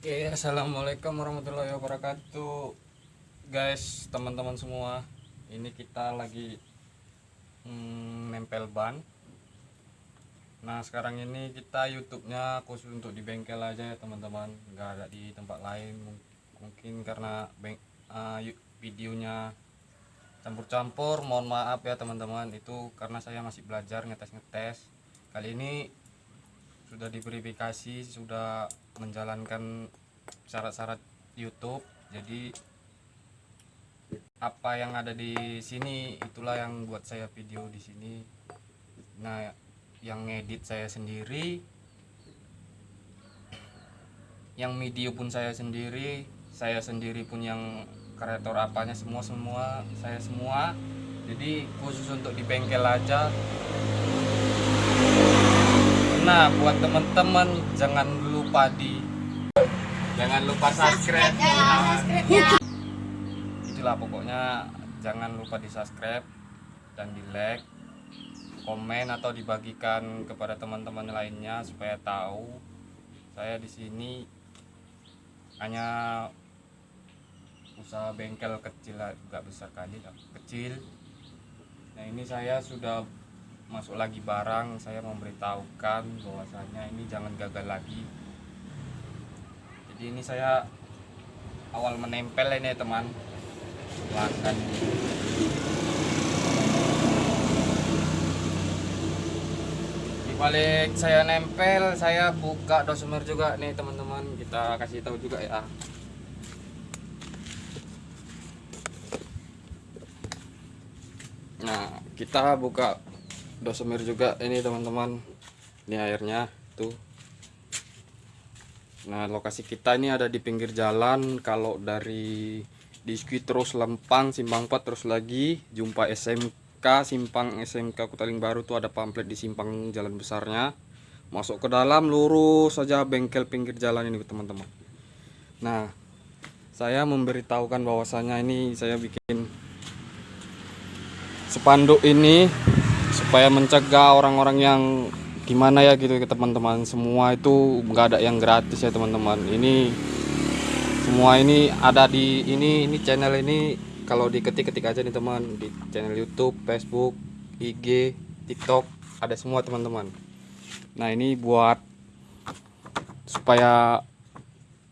Oke, assalamualaikum warahmatullahi wabarakatuh, guys, teman-teman semua. Ini kita lagi mm, nempel ban. Nah, sekarang ini kita YouTube-nya khusus untuk di bengkel aja ya, teman-teman. Nggak ada di tempat lain. Mung- Mungkin karena ah, yu- videonya campur-campur. Mohon maaf ya, teman-teman. Itu karena saya masih belajar ngetes-ngetes. Kali ini sudah diverifikasi sudah menjalankan syarat-syarat YouTube. Jadi apa yang ada di sini itulah yang buat saya video di sini. Nah yang ngedit saya sendiri yang video pun saya sendiri saya sendiri pun yang kreator apanya semua semua saya semua. Jadi khusus untuk di bengkel aja Nah, buat teman-teman jangan lupa di jangan lupa subscribe. subscribe-nya. Itulah pokoknya jangan lupa di subscribe dan di like, komen atau dibagikan kepada teman-teman lainnya supaya tahu saya di sini hanya usaha bengkel kecil nggak besar kali kecil. Nah ini saya sudah masuk lagi barang saya memberitahukan bahwasanya ini jangan gagal lagi. Jadi ini saya awal menempel ini teman. Pelanggan di balik saya nempel saya buka dosimer juga nih teman-teman. Kita kasih tahu juga ya. Nah kita buka dosemir juga ini teman-teman. Ini airnya tuh. Nah lokasi kita ini ada di pinggir jalan. Kalau dari Diski terus Lempang Simpang 4 terus lagi. Jumpa SMK Simpang SMK Kutaling Baru tuh ada pamflet di simpang jalan besarnya. Masuk ke dalam lurus saja bengkel pinggir jalan ini teman-teman. Nah saya memberitahukan bahwasanya ini saya bikin spanduk ini supaya mencegah orang-orang yang gimana ya gitu teman-teman. Semua itu nggak ada yang gratis ya teman-teman. Ini semua ini ada di ini ini channel ini kalau diketik-ketik aja nih teman. Di channel YouTube Facebook IG TikTok ada semua teman-teman. Nah ini buat supaya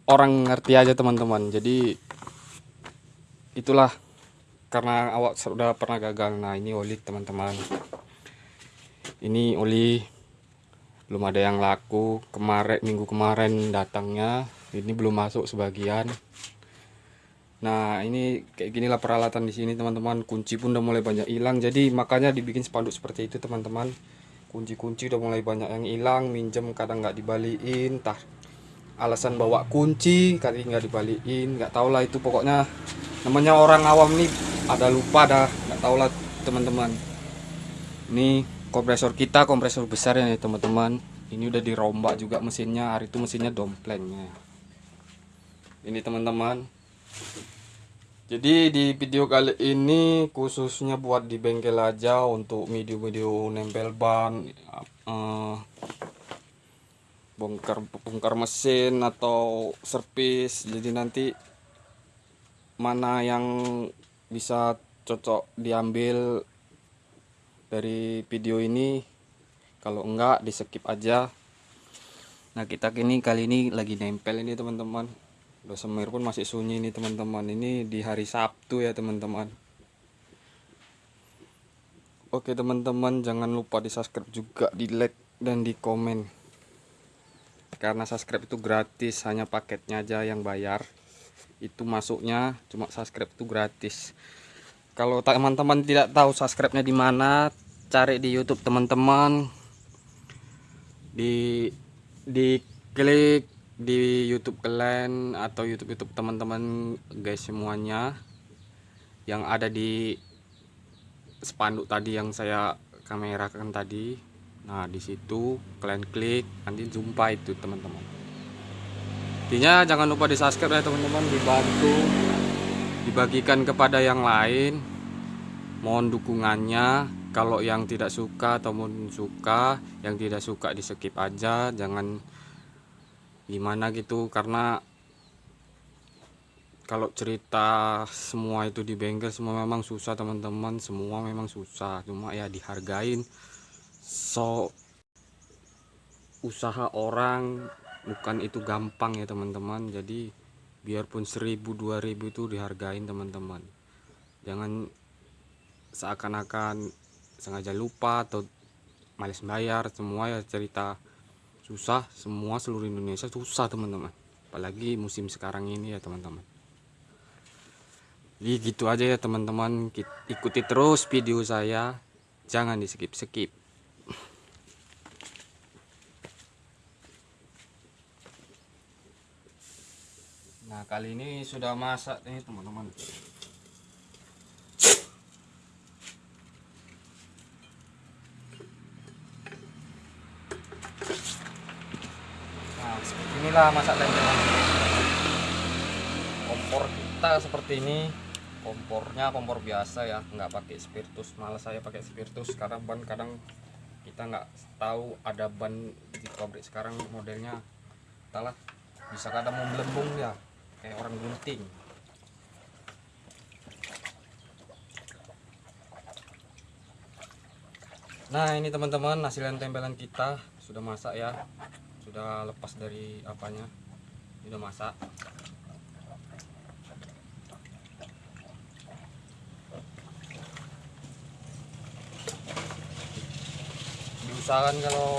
orang ngerti aja teman-teman. Jadi itulah. Karena awak sudah pernah gagal. Nah ini oli teman-teman ini oli belum ada yang laku. Kemarin minggu kemarin datangnya. Ini belum masuk sebagian. Nah ini kayak ginilah peralatan di sini teman-teman. Kunci pun udah mulai banyak hilang. Jadi makanya dibikin spanduk seperti itu teman-teman. Kunci-kunci udah mulai banyak yang hilang. Minjem kadang nggak dibalikin. Tah alasan bawa kunci kali nggak dibalikin. Nggak tau lah itu pokoknya. Namanya orang awam nih ada lupa dah. Nggak tau lah teman-teman. Ini kompresor kita kompresor besar ya teman-teman. Ini udah dirombak juga mesinnya. Hari itu mesinnya domplengnya. Ini teman-teman. Jadi di video kali ini khususnya buat di bengkel aja untuk video-video nempel ban eh, bongkar bongkar mesin atau servis. Jadi nanti mana yang bisa cocok diambil dari video ini. Kalau enggak di skip aja. Nah kita kini kali ini lagi nempel ini teman-teman. Dosemir pun masih sunyi ini teman-teman. Ini di hari Sabtu ya teman-teman. Oke teman-teman jangan lupa di subscribe juga di like dan di komen karena subscribe itu gratis hanya paketnya aja yang bayar. Itu masuknya cuma subscribe itu gratis kalau teman-teman tidak tahu subscribe-nya di mana cari di YouTube teman-teman. Di di klik di YouTube kalian atau YouTube YouTube teman-teman guys semuanya. Yang ada di spanduk tadi yang saya kamerakan tadi. Nah di situ kalian klik nanti jumpa itu teman-teman. Intinya jangan lupa di subscribe ya teman-teman. Dibantu dibagikan kepada yang lain. Mohon dukungannya. Kalau yang tidak suka ataupun suka yang tidak suka di skip aja. Jangan gimana gitu karena kalau cerita semua itu di bengkel semua memang susah teman-teman. Semua memang susah. Cuma ya dihargain. So usaha orang bukan itu gampang ya teman-teman. Jadi biarpun 1000 2000 itu dihargain teman-teman. Jangan seakan-akan sengaja lupa atau males bayar. Semua ya cerita susah. Semua seluruh Indonesia susah teman-teman. Apalagi musim sekarang ini ya teman-teman. Jadi gitu aja ya teman-teman. Ikuti terus video saya. Jangan di skip nah kali ini sudah masak nih teman-teman. Nah seperti inilah masak tempe kompor kita seperti ini. Kompornya kompor biasa ya nggak pakai spiritus. Malah saya pakai spiritus karena ban kadang kita nggak tahu ada ban di pabrik sekarang modelnya. Entahlah bisa kadang mau ya kayak orang gunting. Nah ini teman-teman hasilan tempelan kita. Sudah masak ya. Sudah lepas dari apanya. Sudah masak. Diusahakan kalau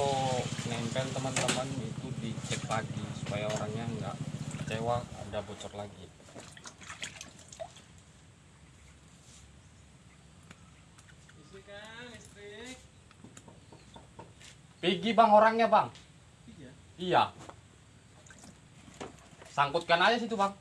nempel teman-teman itu dicek pagi supaya orangnya enggak kecewa ada bocor lagi. Pigi bang orangnya bang? Iya. Iya. Sangkutkan aja situ bang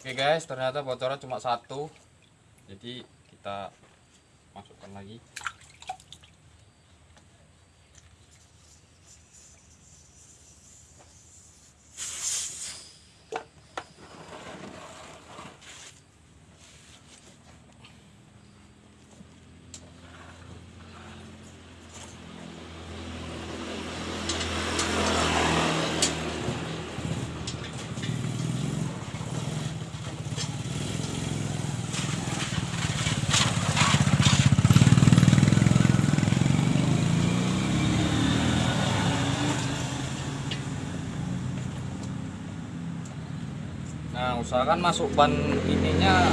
Oke guys, ternyata bocornya cuma satu. Jadi kita masukkan lagi. Nah, usahakan masuk ban ininya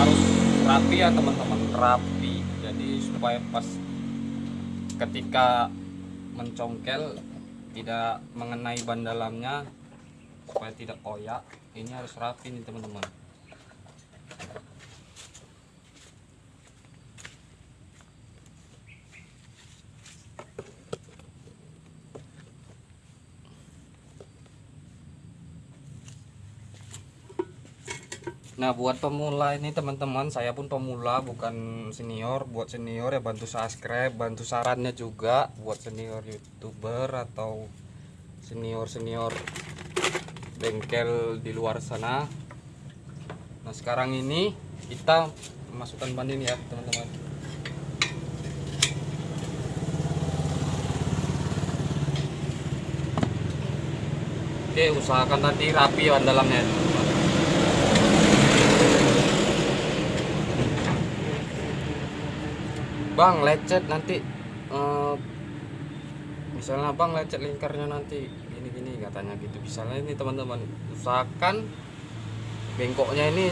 harus rapi ya teman-teman, rapi. Jadi supaya pas ketika mencongkel tidak mengenai ban dalamnya supaya tidak koyak. Ini harus rapi nih teman-teman. Nah buat pemula ini teman-teman saya pun pemula bukan senior. Buat senior ya bantu subscribe bantu sarannya juga. Buat senior youtuber atau senior senior bengkel di luar sana. Nah sekarang ini kita masukkan ban ini ya teman-teman. Oke usahakan tadi rapi ban dalamnya. teman-teman Bang lecet nanti eh, misalnya bang lecet lingkarnya nanti gini-gini katanya gitu. Misalnya ini teman-teman usahakan bengkoknya ini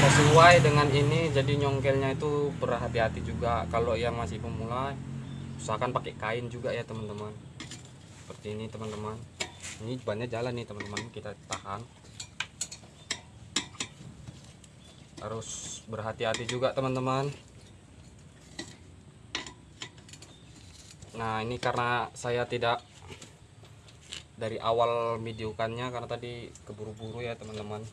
sesuai dengan ini jadi nyongkelnya itu berhati-hati juga. Kalau yang masih pemula usahakan pakai kain juga ya teman-teman. Seperti ini teman-teman. Ini bannya jalan nih teman-teman. Kita tahan harus berhati-hati juga teman-teman. Nah ini karena saya tidak dari awal videokannya karena tadi keburu-buru ya teman-teman.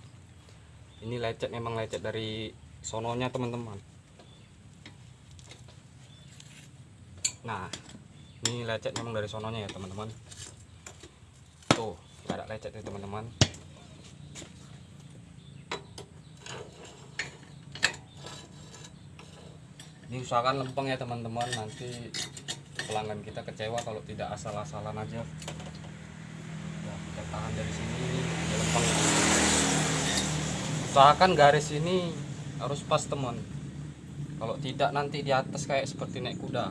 Ini lecet memang lecet dari sononya teman-teman. Nah ini lecet memang dari sononya ya teman-teman. Tuh nggak ada lecet nih teman-teman ini usahakan lempeng ya teman-teman. Nanti pelanggan kita kecewa kalau tidak asal-asalan aja. Ya, kita tahan dari sini. Lempeng. Usahakan garis ini harus pas teman. Kalau tidak nanti di atas kayak seperti naik kuda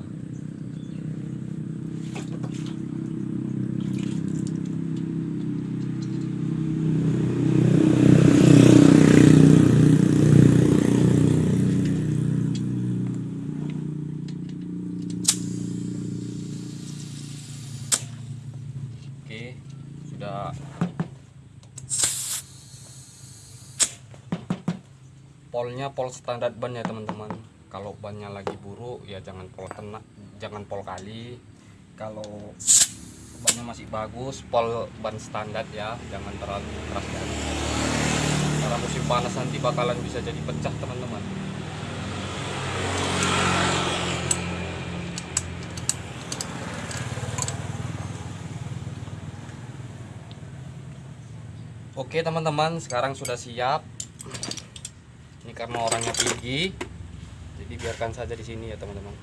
oke sudah polnya pol standar ban ya teman-teman. Kalau bannya lagi buruk ya jangan pol tenak jangan pol kali. Kalau bannya masih bagus pol ban standar ya. Jangan terlalu keras dan karena musim panas nanti bakalan bisa jadi pecah teman-teman. Oke teman-teman sekarang sudah siap ini karena orangnya tinggi jadi biarkan saja di sini ya teman-teman.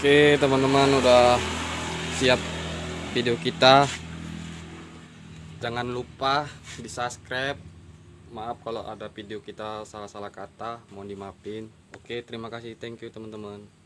Oke teman-teman udah siap video kita. Jangan lupa di subscribe maaf kalau ada video kita salah-salah kata mohon dimaafin. Oke terima kasih. Thank you teman-teman